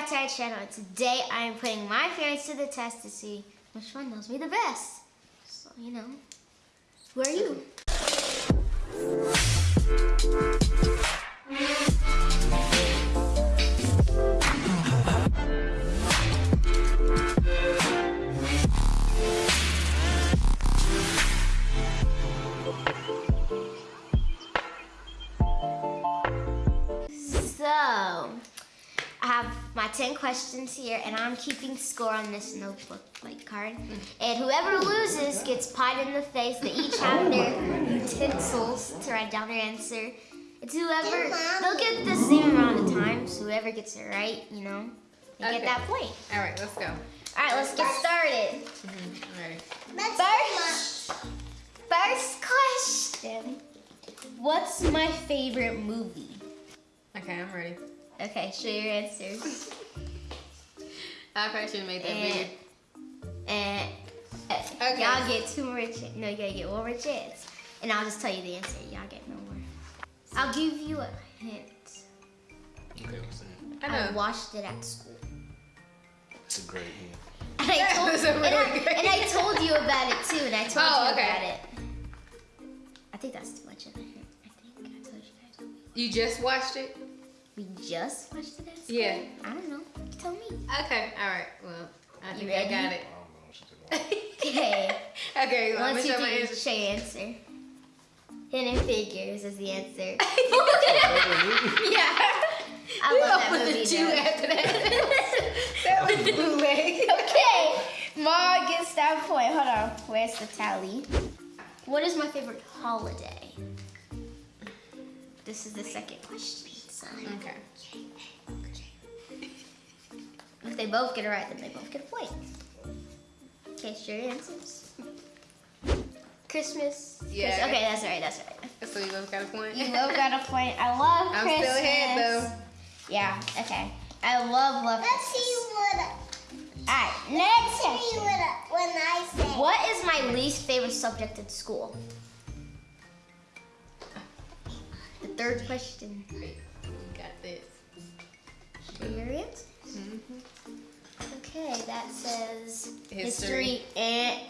back to our channel. Today I am putting my parents to the test to see which one knows me the best. So, you know, who are you? Have my 10 questions here, and I'm keeping score on this notebook like card. And whoever loses gets pied in the face. They each have their utensils to write down their answer. It's whoever, they'll get the same amount of time, so Whoever gets it right, you know, they Okay. get that point. All right, let's go. All right, let's get started. Mm-hmm, all right. First, first question. What's my favorite movie? Okay, I'm ready. Okay, show your answers. I probably should have made that And, bigger. and Okay. y'all get two more chances. No, you gotta get one more chance. And I'll just tell you the answer. Y'all get no more. I'll give you a hint. Okay, what's that? I I know. watched it at school. It's a great hint. And I told, was a and, I, really and I told you about it too. And I told Oh, you okay. about it. I think that's too much of a hint. I think I told you guys. You just watched it? We just watched it at school. Yeah. I don't know. You tell me. Okay. All right. Well, I You think ready? I got it. don't know what she's talking Okay. okay. Well, Once you show my do, answer. show answer. Hidden Figures is the answer. yeah. I We love that opened movie. the two though. after that. that was bootleg. okay, Ma gets that point. Hold on. Where's the tally? What is my favorite holiday? This is the second question. So Okay. if they both get it right, then they both get a point. Okay, sure your answers. Christmas. Yeah. Christ- Okay, that's right. That's right. So you both got a point? You both got a point. I love I'm Christmas. still ahead though. Yeah. Okay. I love love. Let's see Christmas. what Alright, next see question. what when I say. What is my least favorite subject in school? The third question. Show your answers. Okay, that says History. and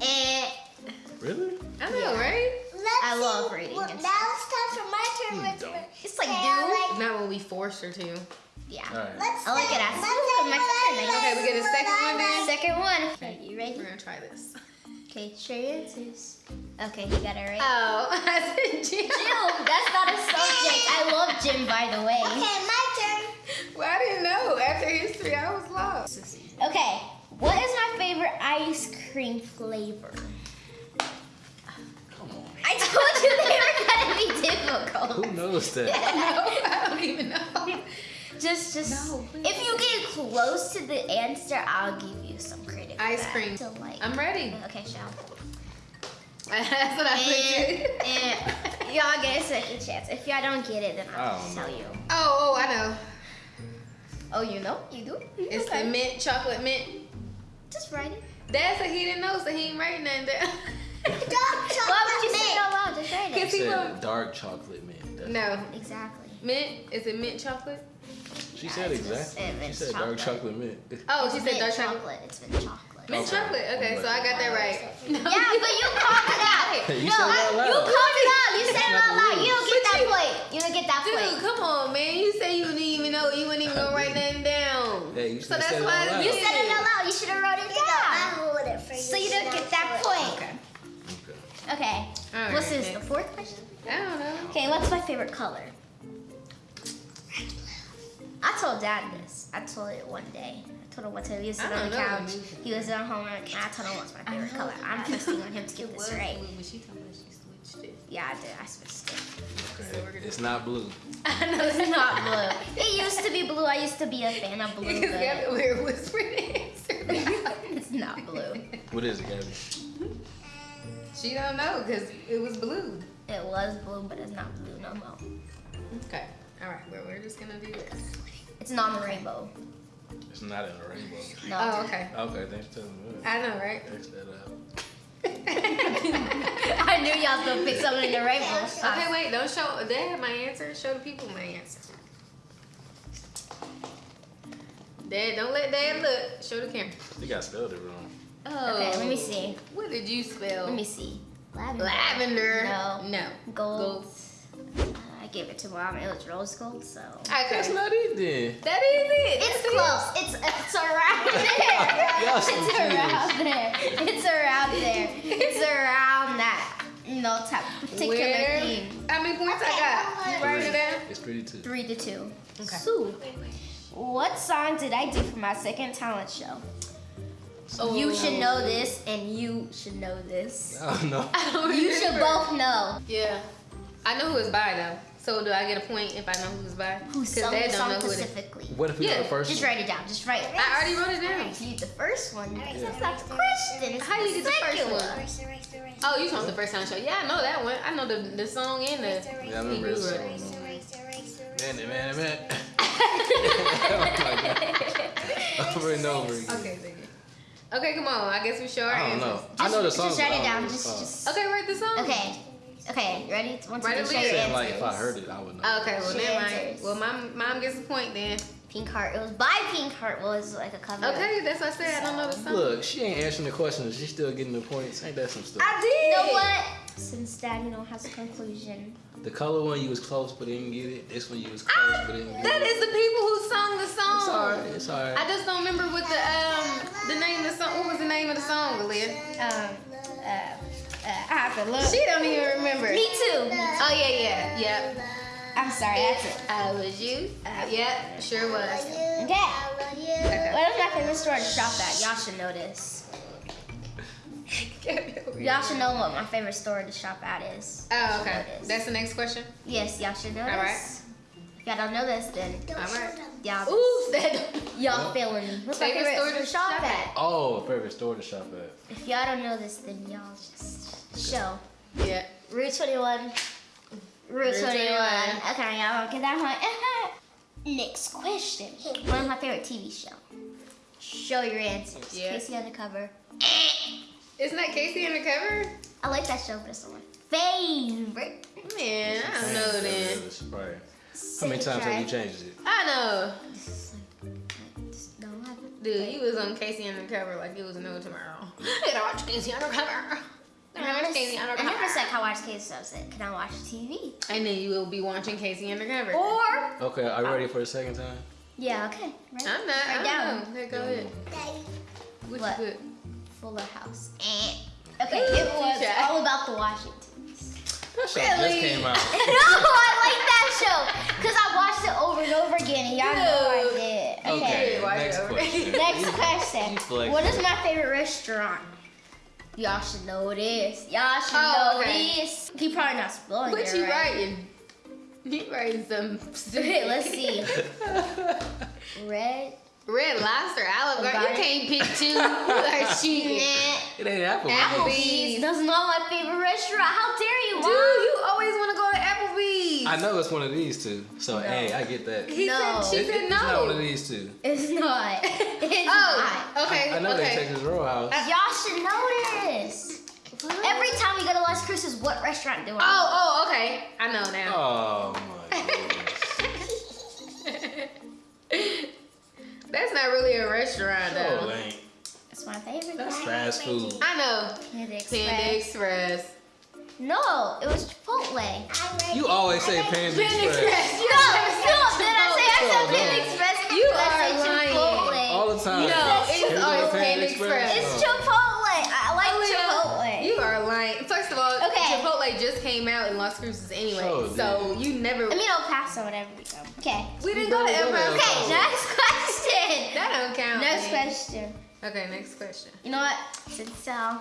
and eh, eh. Really? I know, right? Let's I see love reading What, and now it's time for my turn. Which it's like Okay, do. Like- Not when we forced her to. Yeah. All right. Let's I like say- it at let's school, say 'cause my what friend I likes Okay, we get a second one then? Second one. Okay, you We're gonna try this. Okay, show your answers. Okay, you got it right. Oh, I said Jim. Gym, that's not a subject. I love gym, by the way. Okay, my turn. Well, I didn't know. After history, I was lost. Okay, what is my favorite ice cream flavor? Come on. I told you they were gonna be difficult. Who knows that? No, I don't even know. Just, just. No, if you get close to the answer, I'll give you some credit. Ice cream. So like. I'm ready. Okay, shall. That's what I And, figured. and y'all get a second chance. If y'all don't get it, then I'll I tell you. Oh, oh, I know. Oh, you know? You do? It's okay. the mint chocolate mint. Just write it. Dad said he didn't know, so he ain't writing nothing down. Dark chocolate Why would chocolate you say it out loud? Just write She it. He said dark chocolate mint. That's- no, Exactly. mint. Is it mint chocolate? She Yeah, said exactly. uh, She it's said dark chocolate. chocolate mint. Oh, she It's said dark chocolate. chocolate. It's mint chocolate. Mint Okay. chocolate. Okay, so I got that right. No. Yeah, but you called it out. You no, said it out you loud. called it out. You said it out loud. You don't get But that you- point. You don't get that Dude, point. come on, man. You say you didn't even know. You wouldn't even gonna write nothing down. Hey, you so should've that's said it why out loud. You said it out loud. You should have wrote it down. you go, I down. hold it for you. So you don't get that point. Okay. Okay. Okay. All What's this? The fourth question. I don't know. Okay. What's my favorite color? I told Dad this. I told it one day. I told him one time he was sitting on the know. couch. He was at home, and I told him what's my favorite color. I'm trusting on him to get this right. When she told me she switched it. Yeah, I did. I switched it. So It's not blue. I know It's not blue. It used to be blue. I used to be a fan of blue, Because Gabby but over here whispering the answer. it's not blue. What is it, Gabby? she don't know because it was blue. It was blue, but it's not blue no more. Okay. All right. Well, we're just gonna do this. It's not a rainbow. It's not in a rainbow. No. Oh, okay. Okay, thanks for telling me. I know, right? X that out. I knew y'all was gonna pick something in the rainbow. Okay, wait. Don't show. They have my answer. Show the people my answer. Dad, don't let Dad look. Show the camera. You got spelled it wrong. Oh. Okay, let me see. What did you spell? Let me see. Lavender. Lavender. No. No. Gold. Uh, I gave it to mom. It was rose gold, so. Okay. That's not it then. that is it. It's That's it. close. It's it's around there. Y'all some It's cheaters. around there. It's around there. It's around that. No know, type particular Where? theme. How many points I got? You writing it down? It's pretty too. Three to two. Okay. So, what song did I do for my second talent show? So, you should know this, and you should know this. Oh no. You should both know. Yeah. I know who it's by though. So do I get a point if I know who it's by? Who 'Cause sung Dad the don't song know who it is. specifically? What if we Yeah, know the first Just write it down. Just write it. I already wrote it down. You the first one. Alright, That's so not the question. It's How you get the first second one? Erase, erase, erase. Oh, you talking the first time show? Yeah, I know that one. I know the the song and the. Yeah, I remember You this song. Man, man, man. oh. Over and over again. Okay, thank you. Okay, come on. I guess we show our I don't answers. know. I know the song. Just write it down. don't know the Just, just. Okay, write the song. Okay. Okay. You ready? Once Write you a show your like if I heard it, I would know. Okay, well Shit never mind. Well, my mom gets a point then. Pink Heart. It was by Pink Heart. Well, Was like a cover. Okay, that's what I said. I don't know the song. Look, she ain't answering the questions. She's still getting the points. Ain't that some stuff? I did. You know what? Since Daddy don't has a conclusion. The color one you was close but didn't get it. This one you was close but didn't get That it. is the people who sung the song. It's alright. It's I alright. just don't remember what the um the name of the song. What was the name of the song, Aaliyah? Um. Uh. Uh I have to look. She don't even remember. Me too. Oh yeah, yeah, yep. I'm sorry. That's it. I was you. Uh, yep, sure was. Okay. Okay. What is my favorite store to shop at? Y'all should know this. Y'all should know what my favorite store to shop at is. Oh, okay. That's the next question. Yes, y'all should know All this. If y'all don't know this, then Alright. y'all Ooh, that. y'all failing me. What's my Favorite favorite store store to to shop shop at? Oh, favorite store to shop at. If y'all don't know this, then y'all just show. Yeah. Route 21. Route Route 21. 21. Okay, y'all don't get that one. Next question. What is my favorite TV show? Show your answers. Yeah. K.C. Undercover. Isn't that K.C. Undercover? I like that show, but it's not my favorite. Man, I don't know then. It's How many times have you changed it? I know. This is like, just don't have it. Dude, you was on K.C. Undercover like it was no tomorrow. I gotta watch K.C. Undercover. I I gotta never, watch Casey I Undercover. never said I watch Casey. I said, can I watch TV? And then you will be watching K.C. Undercover. Or Okay, are you ready for the second time? yeah, okay. Right. I'm not. Right I down. don't know. Okay, go ahead. What, What? you put? Fuller House. Eh. Okay, Ooh, it was touche. all about the Washingtons. That show Really? just came out. no, I like that show because I watched it over and over again, and y'all know I did. Okay, Yeah, watch next question. Next question. What is my favorite restaurant? Y'all should know this. Y'all should Oh, know okay. this. He probably not spelling What it you right. writing? He writing some Okay, let's see. Red. Red Lobster, Olive Garden. You can't pick two. You are cheating. It ain't Apple. Applebee's. That's not my favorite restaurant. How dare you, Dude, Mom? you always want to go to Applebee's. I know it's one of these two. So, No. hey, I get that. He No. said she It- said it's not one of these two. It's not. It's Oh, not. okay, I know they okay. Texas Roadhouse. Y'all should know this. Every time we go to Las Cruces, what restaurant do I? Oh, oh, okay. I know now. Oh my goodness. That's not really a restaurant Oh, though. ain't. It's my favorite. That's fast food. I know. Panda Panda Express. Express. No, it was Chipotle. You always say Panda Panda Express. Express. You No, no, said did I say I said Chipotle. Panda Express? You Did I say are lying. Chipotle? All the time. No, It's it's always Panda Panda Express. Express. It's Chipotle. I like Aaliyah, Chipotle. You are lying. First of all, Okay. Chipotle just came out in Las Cruces anyway, Oh, so you never. I mean, El Paso, whatever we go. Okay. we didn't go to El go to El Paso. Okay, next question. That don't count. Next man. question. Okay, next question. You know what? Since uh,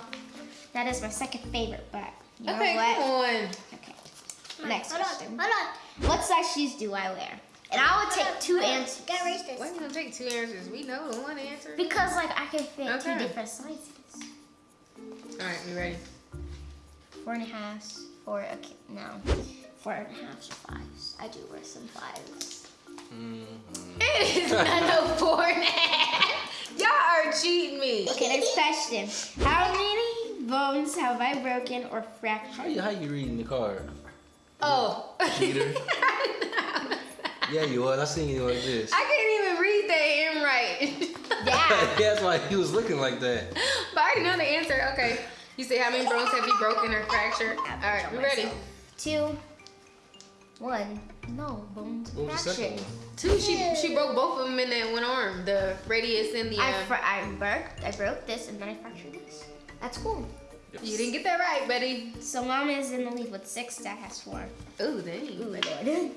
that is my second favorite, but you okay, know what? come on. Okay. Next Hold on, question. hold on. What size shoes do I wear? And I would take two answers. Gotta erase this. Why you gonna take two answers? We know the one answer. Because like I can fit Okay. two different sizes. All right, we ready? Four and a half, four okay, no. Four and a half to fives. I do wear some fives. Mhm. It is not no four and a half. Y'all are cheating me. Okay, next question. How many bones have I broken or fractured? How fractured? you how you reading the card? Oh. Cheater. Yeah, you was. I seen you like this. I can't even read that handwrite. right? Yeah. That's why he was looking like that. but I already know the answer. Okay. You say how many bones have you broken or fractured? All right, we ready? Two. One. No, bones What was the second fractured. Two. She she broke both of them in that one arm. The radius and the. I, Um, fr- I broke I broke this and then I fractured this. That's cool. you didn't get that right, Betty. So mom is in the lead with six. Dad has four. Ooh, dang. Ooh, Lord. Hmm.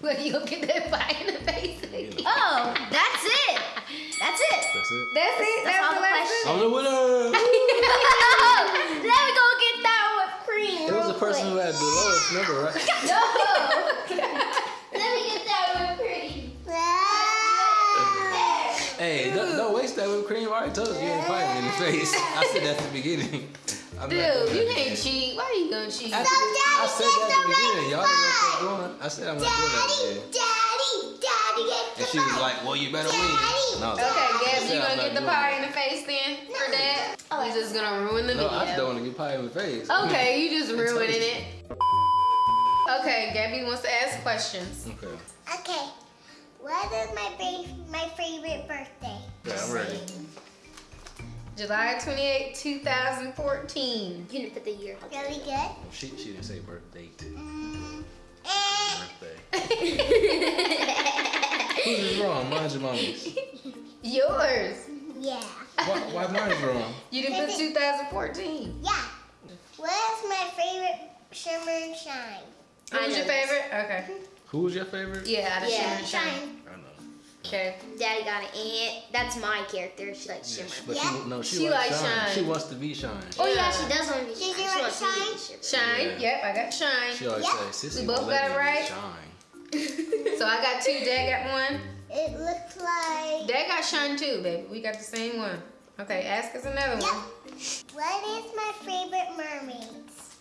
well, you gonna get that pie in the face again. oh, that's it. That's it. That's it. That's it. That's That's, all the the last questions. one. I'm the winner. Let me go get that whipped cream. It was the person who had the lowest number, right? No. Let me get that whipped cream. Hey, don't, don't waste that whipped cream. I already told you you ain't fighting in the face. I said that at the beginning. I'm not Dude, doing you that can't cheat. Why are you gonna cheat? I, I said that at the beginning. Y'all didn't know what was going on. I said I'm not doing that again. Daddy, Daddy, get And she was like, well, you better win. And I Okay, I Gab, you I'm gonna get the pie in the face then for that? Oh, You just gonna ruin the No, I just don't want to get pie in the face. Okay, you just ruining it. Okay, Gabby wants to ask questions. Okay. Okay. What is my my favorite birthday? Yeah, I'm ready. July 28, 2014. You didn't put the year. Really good. Oh, She, she didn't say birthday. Mm, eh, Birthday. Who's is wrong? Mine's your mommy's. Yours. yeah. Why, why mine's wrong? You didn't put 2014. Yeah. What is my favorite shimmer and shine? What I was your favorite? Okay. Who was your favorite? Yeah, out of Yeah. Shimmer and Shine. Shine. I. Okay. Daddy got an aunt. That's my character. She likes Yeah, shimmer. she- but Yeah. she, no, she, She likes likes shine. shine. She wants to be shine. Oh yeah, Yeah. she does want to be Did shine. you She like wants to be shine? Shine. Yeah. Yep, I got Shine. She always Yeah. say, Sissy, We both got it me be right. Shine. So I got two. Dad got one. It looks like. Dad got Shine too, baby. We got the same one. Okay, ask us another Yep. one. What is my favorite mermaids?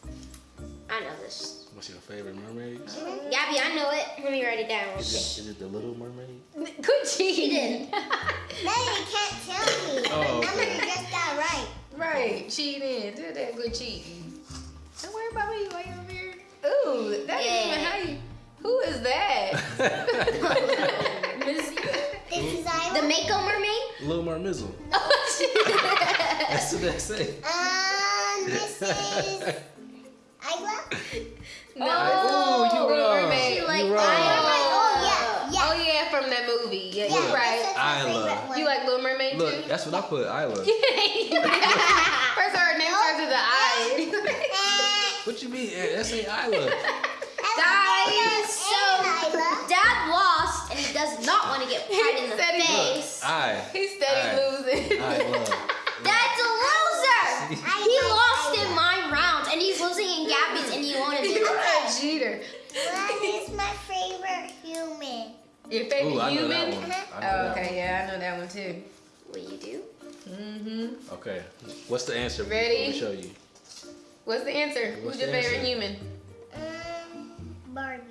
I know this. What's your favorite mermaid? Mm-hmm. Gabby, I know it. Let me write it down. Is it, is it the Little Mermaid? Good cheating. No, you can't tell me. Oh, the number okay. you just got right. right, cheating. Do that good cheating. Don't worry about me while you're over here. Ooh, that Yeah. ain't even how you. Who is that? This is Isla. The Mako mermaid? Little Mermizzle. That's what they say. Um, this is Isla. no. Ooh, you Little wrong. Mermaid. She like You wrong. Oh yeah, yeah. Oh yeah, from that movie. Yeah, yeah, you're right. That's my Isla. favorite one. You like Little Mermaid Look, too? That's what I put, Isla. First her name starts with the I. What you mean? Eh, That's ain't Isla. Guys, so and Isla. Dad lost and he does not want to get pie in the Said he- face. I. He's steady Aye. losing. Isla. Dad's a loser. I He like lost in my round and he's losing in Gabby's and he wanted You're to. a cheater. What is my favorite human? Your favorite Ooh, I know human? that one. I know Oh, that okay, yeah, I know that one too. What you do? Mm-hmm. Okay. What's the answer? Ready? Let me show you. What's the answer? What's Who's your the favorite human? Um, Barbie.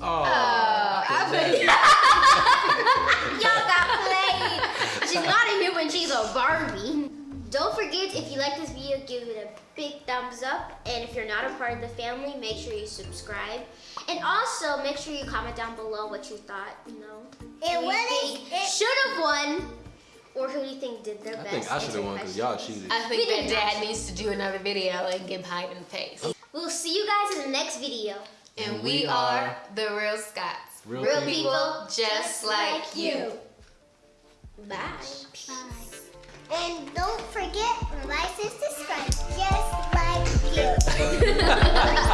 Oh. Oh, I bet Y'all got played. She's not a human, she's a Barbie. Don't forget, if you like this video, give it a big thumbs up. And if you're not a part of the family, make sure you subscribe. And also, make sure you comment down below what you thought, you know. It Who you what think it? should have won, or who you think did their I best. I think I should have won because y'all cheated. I think that dad needs to do another video and get pie in the face. We'll see you guys in the next video. And, we, are, the Real Scots. Real, real people, people, just like you. Bye. Bye. And don't forget, like and subscribe, just like you.